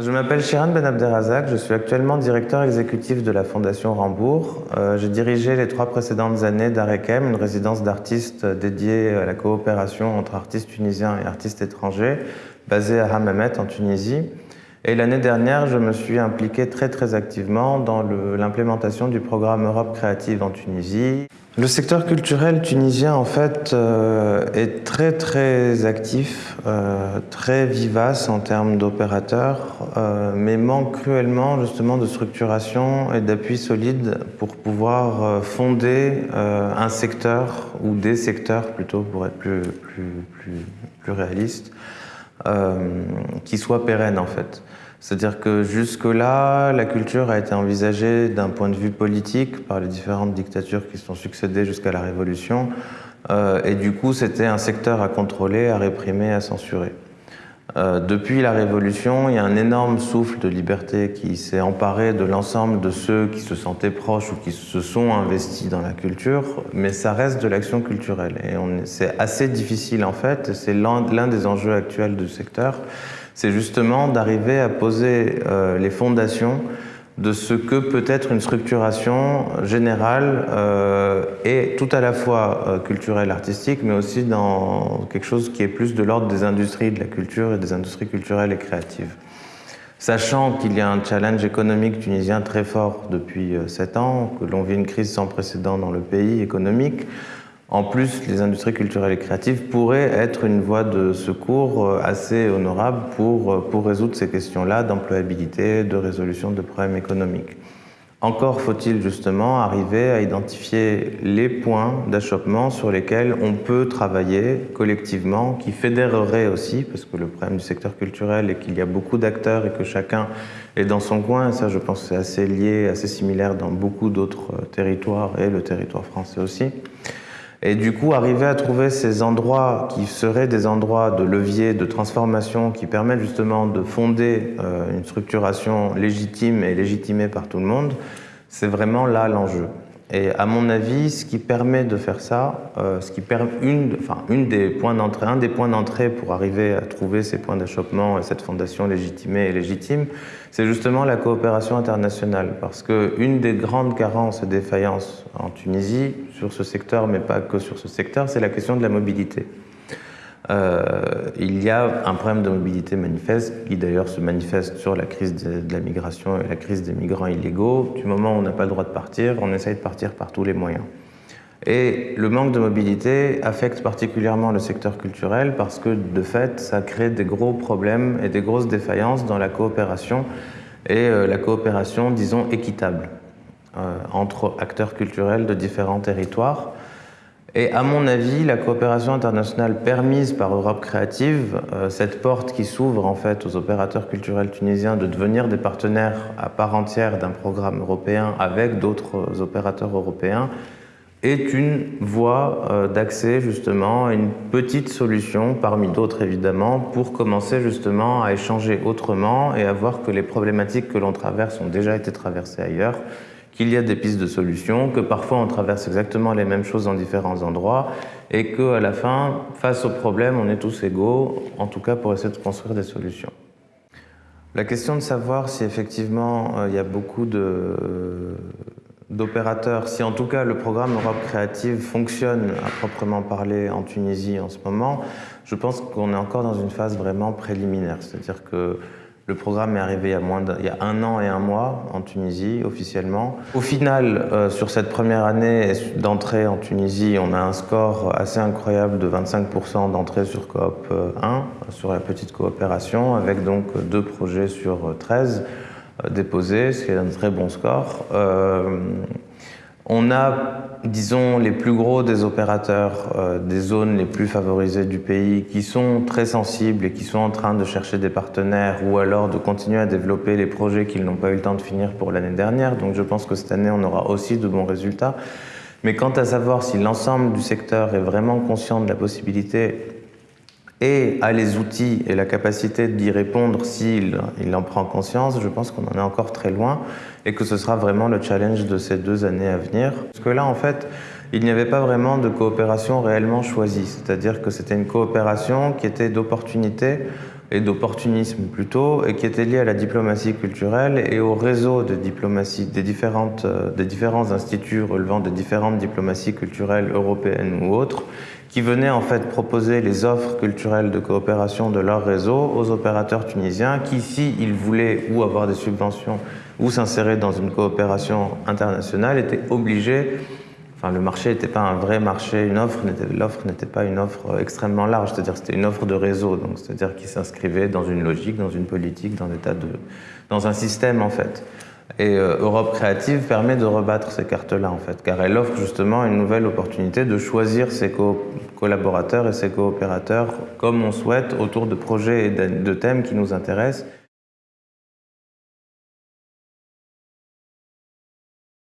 Je m'appelle Shiran Ben Abderrazak, je suis actuellement directeur exécutif de la Fondation Rambourg. Euh, j'ai dirigé les trois précédentes années d'Arekem, une résidence d'artistes dédiée à la coopération entre artistes tunisiens et artistes étrangers, basée à Hammamet en Tunisie. Et l'année dernière, je me suis impliqué très très activement dans l'implémentation du programme Europe créative en Tunisie. Le secteur culturel tunisien, en fait, euh, est très très actif, euh, très vivace en termes d'opérateurs, euh, mais manque cruellement justement de structuration et d'appui solide pour pouvoir fonder un secteur, ou des secteurs plutôt pour être plus, plus, plus, plus réaliste, qui soit pérenne en fait. C'est-à-dire que jusque-là, la culture a été envisagée d'un point de vue politique par les différentes dictatures qui se sont succédées jusqu'à la Révolution. Euh, et du coup, c'était un secteur à contrôler, à réprimer, à censurer. Euh, depuis la Révolution, il y a un énorme souffle de liberté qui s'est emparé de l'ensemble de ceux qui se sentaient proches ou qui se sont investis dans la culture, mais ça reste de l'action culturelle. Et c'est assez difficile en fait, c'est l'un des enjeux actuels du secteur, c'est justement d'arriver à poser euh, les fondations de ce que peut être une structuration générale euh, et tout à la fois euh, culturelle, artistique, mais aussi dans quelque chose qui est plus de l'ordre des industries de la culture et des industries culturelles et créatives. Sachant qu'il y a un challenge économique tunisien très fort depuis sept ans, que l'on vit une crise sans précédent dans le pays économique, en plus, les industries culturelles et créatives pourraient être une voie de secours euh, assez honorable pour, euh, pour résoudre ces questions-là d'employabilité, de résolution de problèmes économiques. Encore faut-il justement arriver à identifier les points d'achoppement sur lesquels on peut travailler collectivement, qui fédéreraient aussi, parce que le problème du secteur culturel est qu'il y a beaucoup d'acteurs et que chacun est dans son coin, et ça je pense c'est assez lié, assez similaire dans beaucoup d'autres euh, territoires, et le territoire français aussi. Et du coup, arriver à trouver ces endroits qui seraient des endroits de levier, de transformation, qui permettent justement de fonder euh, une structuration légitime et légitimée par tout le monde, c'est vraiment là l'enjeu. Et à mon avis, ce qui permet de faire ça, euh, ce qui permet une, enfin, une des points d'entrée, un des points d'entrée pour arriver à trouver ces points d'achoppement et cette fondation légitimée et légitime, c'est justement la coopération internationale. Parce qu'une des grandes carences et défaillances en Tunisie, sur ce secteur, mais pas que sur ce secteur, c'est la question de la mobilité. Euh, il y a un problème de mobilité manifeste, qui d'ailleurs se manifeste sur la crise de, la migration et la crise des migrants illégaux. Du moment où on n'a pas le droit de partir, on essaye de partir par tous les moyens. Et le manque de mobilité affecte particulièrement le secteur culturel parce que, de fait, ça crée des gros problèmes et des grosses défaillances dans la coopération et euh, la coopération, disons, équitable euh, entre acteurs culturels de différents territoires. Et à mon avis, la coopération internationale permise par Europe Créative, euh, cette porte qui s'ouvre en fait aux opérateurs culturels tunisiens de devenir des partenaires à part entière d'un programme européen avec d'autres opérateurs européens, est une voie euh, d'accès justement une petite solution, parmi d'autres évidemment, pour commencer justement à échanger autrement et à voir que les problématiques que l'on traverse ont déjà été traversées ailleurs qu'il y a des pistes de solutions, que parfois on traverse exactement les mêmes choses dans différents endroits et qu'à la fin, face au problème, on est tous égaux, en tout cas pour essayer de construire des solutions. La question de savoir si effectivement euh, il y a beaucoup d'opérateurs, si en tout cas le programme Europe Créative fonctionne à proprement parler en Tunisie en ce moment, je pense qu'on est encore dans une phase vraiment préliminaire. C'est-à-dire que le programme est arrivé il y, a a un an et un mois en Tunisie, officiellement. Au final, euh, sur cette première année d'entrée en Tunisie, on a un score assez incroyable de 25% d'entrée sur Coop 1, sur la petite coopération, avec donc deux projets sur 13 euh, déposés, ce qui est un très bon score. Euh, on a, disons, les plus gros des opérateurs euh, des zones les plus favorisées du pays qui sont très sensibles et qui sont en train de chercher des partenaires ou alors de continuer à développer les projets qu'ils n'ont pas eu le temps de finir pour l'année dernière. Donc je pense que cette année, on aura aussi de bons résultats. Mais quant à savoir si l'ensemble du secteur est vraiment conscient de la possibilité et a les outils et la capacité d'y répondre s'il il en prend conscience, je pense qu'on en est encore très loin et que ce sera vraiment le challenge de ces deux années à venir. Parce que là, en fait, il n'y avait pas vraiment de coopération réellement choisie, c'est-à-dire que c'était une coopération qui était d'opportunité et d'opportunisme plutôt, et qui était lié à la diplomatie culturelle et au réseau de diplomatie des, différentes, euh, des différents instituts relevant des différentes diplomaties culturelles européennes ou autres, qui venaient en fait proposer les offres culturelles de coopération de leur réseau aux opérateurs tunisiens qui, s'ils voulaient ou avoir des subventions ou s'insérer dans une coopération internationale, étaient obligés Enfin, le marché n'était pas un vrai marché, une offre, l'offre n'était pas une offre euh, extrêmement large, c'est-à-dire c'était une offre de réseau, donc c'est-à-dire qui s'inscrivait dans une logique, dans une politique, dans, un système en fait. Et euh, Europe Créative permet de rebattre ces cartes-là en fait, car elle offre justement une nouvelle opportunité de choisir ses collaborateurs et ses coopérateurs comme on souhaite autour de projets et de thèmes qui nous intéressent